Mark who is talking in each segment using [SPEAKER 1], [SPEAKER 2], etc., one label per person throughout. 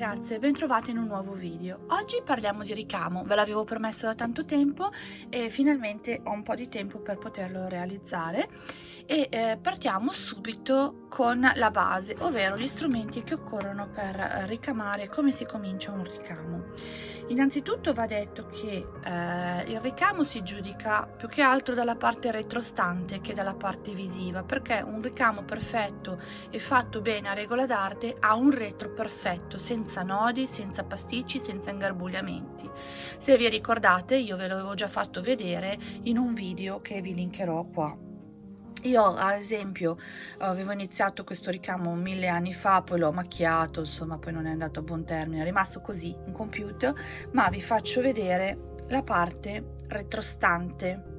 [SPEAKER 1] ragazze, bentrovate in un nuovo video. Oggi parliamo di ricamo, ve l'avevo promesso da tanto tempo e finalmente ho un po' di tempo per poterlo realizzare e eh, partiamo subito con la base, ovvero gli strumenti che occorrono per ricamare come si comincia un ricamo. Innanzitutto va detto che eh, il ricamo si giudica più che altro dalla parte retrostante che dalla parte visiva, perché un ricamo perfetto e fatto bene a regola d'arte ha un retro perfetto, senza nodi, senza pasticci, senza ingarbugliamenti. Se vi ricordate io ve l'avevo già fatto vedere in un video che vi linkerò qua. Io ad esempio avevo iniziato questo ricamo mille anni fa, poi l'ho macchiato, insomma poi non è andato a buon termine, è rimasto così in computer, ma vi faccio vedere la parte retrostante.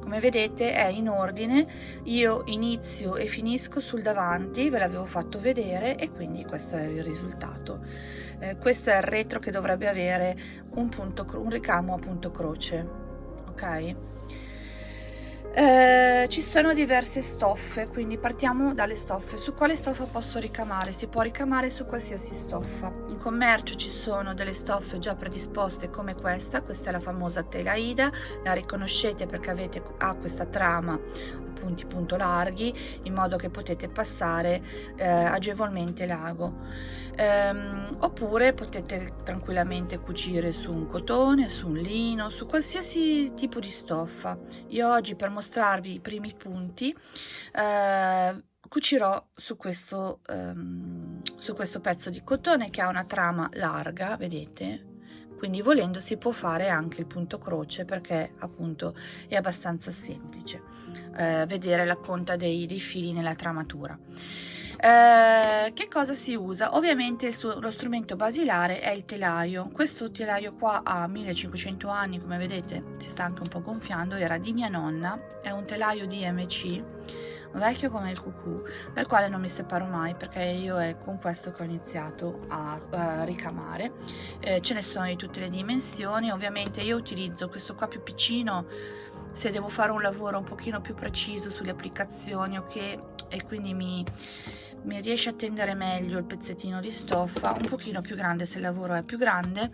[SPEAKER 1] Come vedete è in ordine, io inizio e finisco sul davanti, ve l'avevo fatto vedere e quindi questo è il risultato. Eh, questo è il retro che dovrebbe avere un, punto, un ricamo a punto croce, ok? Eh, ci sono diverse stoffe, quindi partiamo dalle stoffe. Su quale stoffa posso ricamare? Si può ricamare su qualsiasi stoffa. In commercio ci sono delle stoffe già predisposte come questa, questa è la famosa tela Ida, la riconoscete perché avete, ha questa trama punti punto larghi in modo che potete passare eh, agevolmente l'ago ehm, oppure potete tranquillamente cucire su un cotone su un lino su qualsiasi tipo di stoffa io oggi per mostrarvi i primi punti eh, cucirò su questo, um, su questo pezzo di cotone che ha una trama larga vedete? Quindi volendo si può fare anche il punto croce perché appunto è abbastanza semplice eh, vedere la conta dei, dei fili nella tramatura eh, che cosa si usa? Ovviamente lo strumento basilare è il telaio. Questo telaio qua ha 1500 anni, come vedete si sta anche un po' gonfiando, era di mia nonna, è un telaio di MC vecchio come il cucù dal quale non mi separo mai perché io è con questo che ho iniziato a, a ricamare eh, ce ne sono di tutte le dimensioni ovviamente io utilizzo questo qua più piccino se devo fare un lavoro un pochino più preciso sulle applicazioni ok e quindi mi mi riesce a tendere meglio il pezzettino di stoffa un pochino più grande se il lavoro è più grande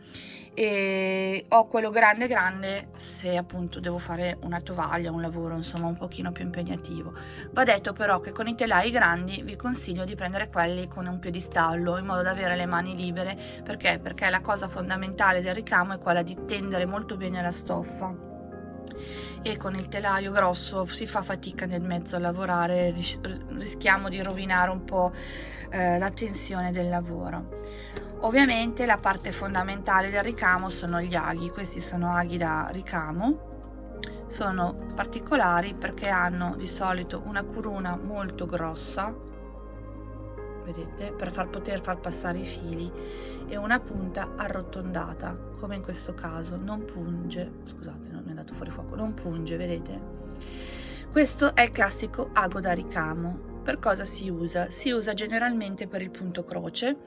[SPEAKER 1] e ho quello grande grande se appunto devo fare una tovaglia un lavoro insomma un pochino più impegnativo. Va detto però che con i telai grandi vi consiglio di prendere quelli con un piedistallo in modo da avere le mani libere. Perché? Perché la cosa fondamentale del ricamo è quella di tendere molto bene la stoffa e con il telaio grosso si fa fatica nel mezzo a lavorare, rischiamo di rovinare un po' eh, la tensione del lavoro. Ovviamente la parte fondamentale del ricamo sono gli aghi, questi sono aghi da ricamo, sono particolari perché hanno di solito una corona molto grossa vedete per far poter far passare i fili e una punta arrotondata come in questo caso non punge scusate non è andato fuori fuoco non punge vedete? Questo è il classico ago da ricamo per cosa si usa? Si usa generalmente per il punto croce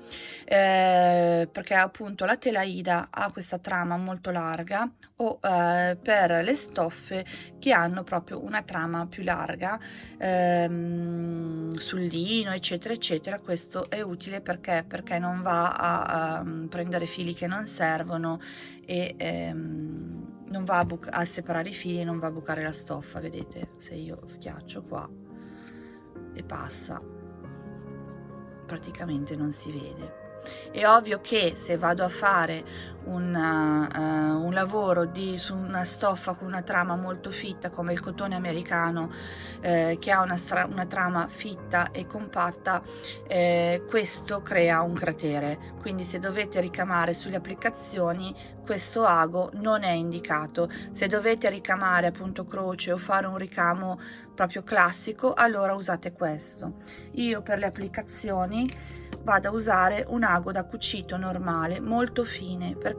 [SPEAKER 1] eh, perché appunto la tela Ida ha questa trama molto larga o eh, per le stoffe che hanno proprio una trama più larga ehm, sul lino eccetera eccetera. Questo è utile perché, perché non va a, a prendere fili che non servono e ehm, non va a, a separare i fili e non va a bucare la stoffa vedete? Se io schiaccio qua e passa. Praticamente non si vede. È ovvio che se vado a fare una, uh, eh, un lavoro di, su una stoffa con una trama molto fitta come il cotone americano eh, che ha una, una, trama fitta e compatta eh, questo crea un cratere. Quindi se dovete ricamare sulle applicazioni questo ago non è indicato. Se dovete ricamare appunto croce o fare un ricamo proprio classico allora usate questo. Io per le applicazioni vado a usare un ago da cucito normale molto fine perché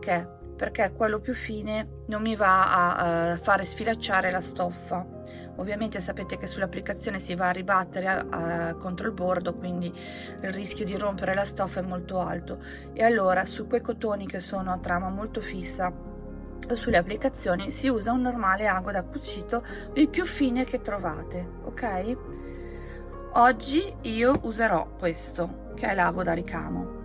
[SPEAKER 1] perché? Quello più fine non mi va a, a fare sfilacciare la stoffa. Ovviamente sapete che sull'applicazione si va a ribattere a, a, contro il bordo quindi il rischio di rompere la stoffa è molto alto. E allora su quei cotoni che sono a trama molto fissa sulle applicazioni si usa un normale ago da cucito il più fine che trovate ok? Oggi io userò questo che è l'ago da ricamo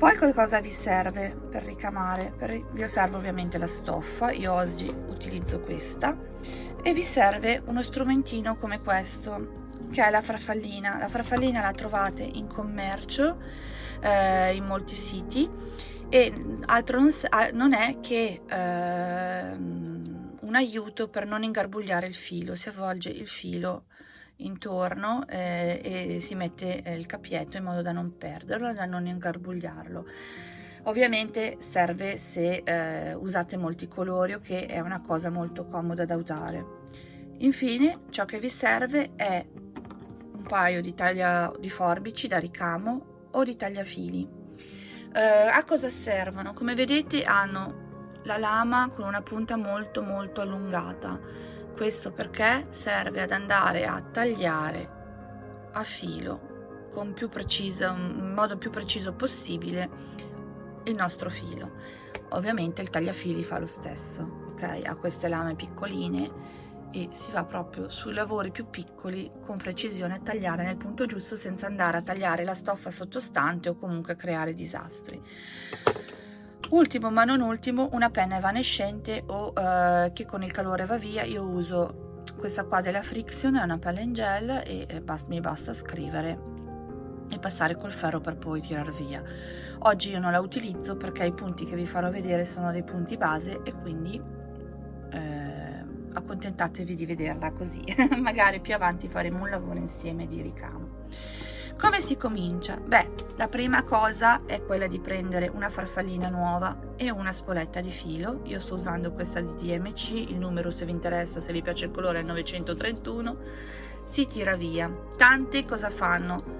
[SPEAKER 1] poi cosa vi serve per ricamare? Per, vi serve ovviamente la stoffa, io oggi utilizzo questa e vi serve uno strumentino come questo che è la farfallina. La farfallina la trovate in commercio eh, in molti siti e altro non, non è che eh, un aiuto per non ingarbugliare il filo, si avvolge il filo intorno eh, e si mette eh, il capietto in modo da non perderlo e da non ingarbugliarlo. Ovviamente serve se eh, usate molti colori o che è una cosa molto comoda da usare. Infine ciò che vi serve è un paio di taglia di forbici da ricamo o di tagliafili. Eh, a cosa servono? Come vedete hanno la lama con una punta molto molto allungata questo perché serve ad andare a tagliare a filo con più preciso, in modo più preciso possibile il nostro filo. Ovviamente il tagliafili fa lo stesso ok? Ha queste lame piccoline e si va proprio sui lavori più piccoli con precisione a tagliare nel punto giusto senza andare a tagliare la stoffa sottostante o comunque creare disastri ultimo ma non ultimo una penna evanescente o eh, che con il calore va via io uso questa qua della Friction è una palla in gel e, e bast mi basta scrivere e passare col ferro per poi tirar via. Oggi io non la utilizzo perché i punti che vi farò vedere sono dei punti base e quindi eh, accontentatevi di vederla così. Magari più avanti faremo un lavoro insieme di ricamo come si comincia? Beh, la prima cosa è quella di prendere una farfallina nuova e una spoletta di filo. Io sto usando questa di DMC, il numero se vi interessa, se vi piace il colore è 931. Si tira via. Tante cosa fanno?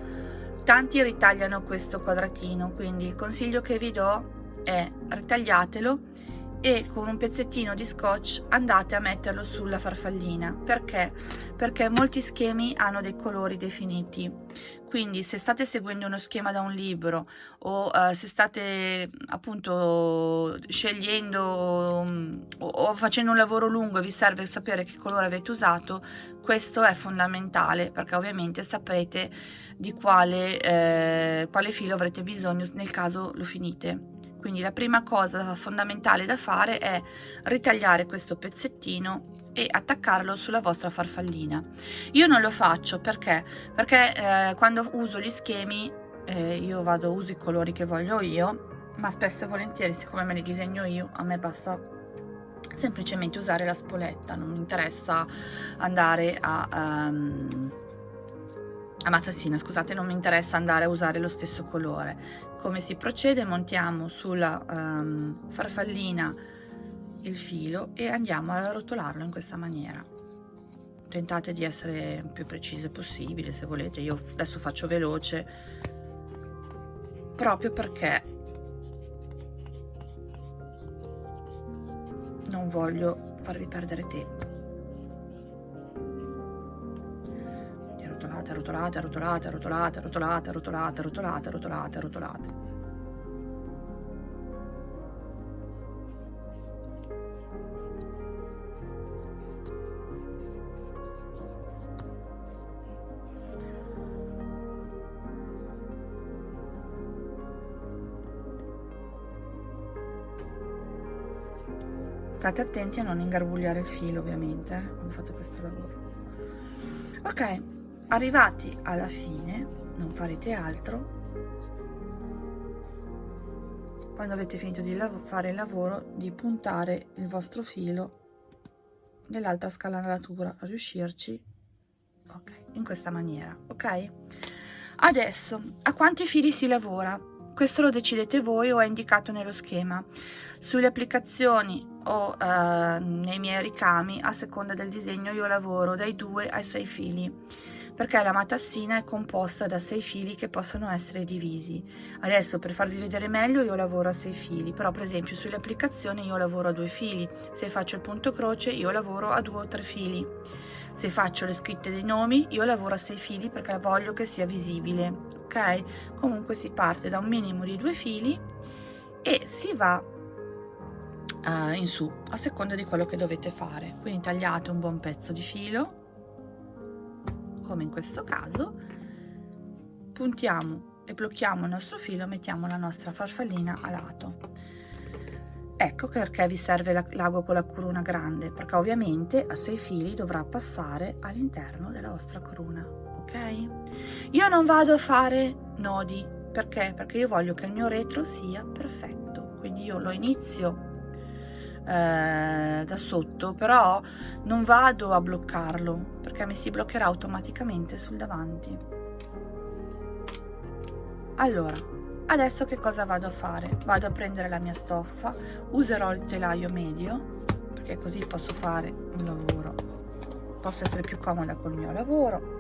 [SPEAKER 1] Tanti ritagliano questo quadratino, quindi il consiglio che vi do è ritagliatelo e con un pezzettino di scotch andate a metterlo sulla farfallina. Perché? Perché molti schemi hanno dei colori definiti. Quindi se state seguendo uno schema da un libro o uh, se state appunto scegliendo um, o, o, facendo un lavoro lungo e vi serve sapere che colore avete usato questo è fondamentale perché ovviamente saprete di quale, eh, quale filo avrete bisogno nel caso lo finite quindi la prima cosa fondamentale da fare è ritagliare questo pezzettino e attaccarlo sulla vostra farfallina. Io non lo faccio perché? Perché eh, quando uso gli schemi eh, io vado uso i colori che voglio io ma spesso e volentieri siccome me li disegno io a me basta semplicemente usare la spoletta non mi interessa andare a um, a matassina scusate non mi interessa andare a usare lo stesso colore come si procede montiamo sulla um, farfallina il filo e andiamo a rotolarlo in questa maniera. Tentate di essere più precise possibile se volete. Io adesso faccio veloce proprio perché non voglio farvi perdere tempo rotolate, rotolate, rotolate, rotolate, rotolate, rotolate, rotolate, rotolate. State attenti a non ingarbugliare il filo ovviamente eh, quando fate questo lavoro. Ok, arrivati alla fine non farete altro. Quando avete finito di fare il lavoro di puntare il vostro filo nell'altra scalanatura riuscirci ok in questa maniera ok? Adesso a quanti fili si lavora? Questo lo decidete voi o è indicato nello schema. Sulle applicazioni o eh, nei miei ricami a seconda del disegno io lavoro dai 2 ai 6 fili perché la matassina è composta da sei fili che possono essere divisi. Adesso per farvi vedere meglio io lavoro a sei fili, però per esempio sulle applicazioni io lavoro a due fili, se faccio il punto croce io lavoro a due o tre fili. Se faccio le scritte dei nomi io lavoro a sei fili perché voglio che sia visibile, ok? Comunque si parte da un minimo di due fili e si va uh, in su a seconda di quello che dovete fare. Quindi tagliate un buon pezzo di filo come in questo caso puntiamo e blocchiamo il nostro filo mettiamo la nostra farfallina a lato. Ecco perché vi serve l'ago con la corona grande perché ovviamente a 6 fili dovrà passare all'interno della vostra corona ok? Io non vado a fare nodi perché? Perché io voglio che il mio retro sia perfetto quindi io lo inizio eh, da sotto però non vado a bloccarlo perché mi si bloccherà automaticamente sul davanti. Allora adesso che cosa vado a fare? Vado a prendere la mia stoffa userò il telaio medio perché così posso fare un lavoro. Posso essere più comoda col mio lavoro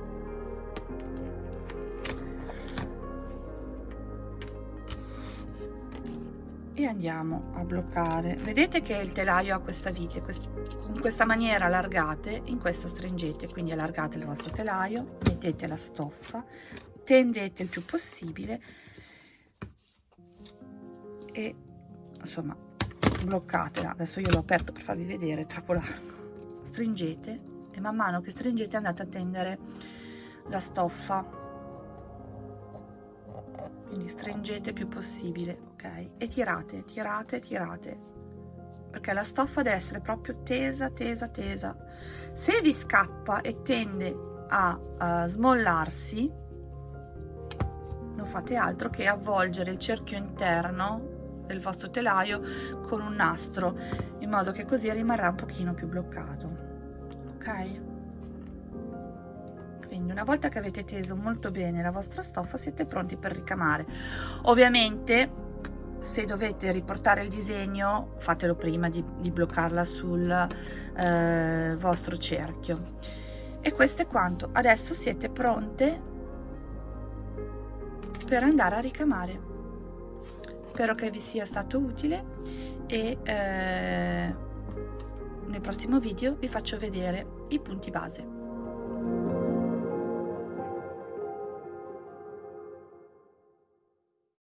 [SPEAKER 1] e andiamo a bloccare. Vedete che il telaio ha questa vite con questa maniera allargate in questa stringete quindi allargate il vostro telaio mettete la stoffa tendete il più possibile e insomma bloccatela. Adesso io l'ho aperto per farvi vedere troppo largo stringete e man mano che stringete andate a tendere la stoffa quindi stringete più possibile ok? E tirate tirate tirate. Perché la stoffa deve essere proprio tesa tesa tesa. Se vi scappa e tende a, a smollarsi non fate altro che avvolgere il cerchio interno del vostro telaio con un nastro in modo che così rimarrà un pochino più bloccato ok quindi una volta che avete teso molto bene la vostra stoffa siete pronti per ricamare. Ovviamente se dovete riportare il disegno fatelo prima di, di bloccarla sul eh, vostro cerchio. E questo è quanto. Adesso siete pronte per andare a ricamare. Spero che vi sia stato utile e eh, nel prossimo video vi faccio vedere i punti base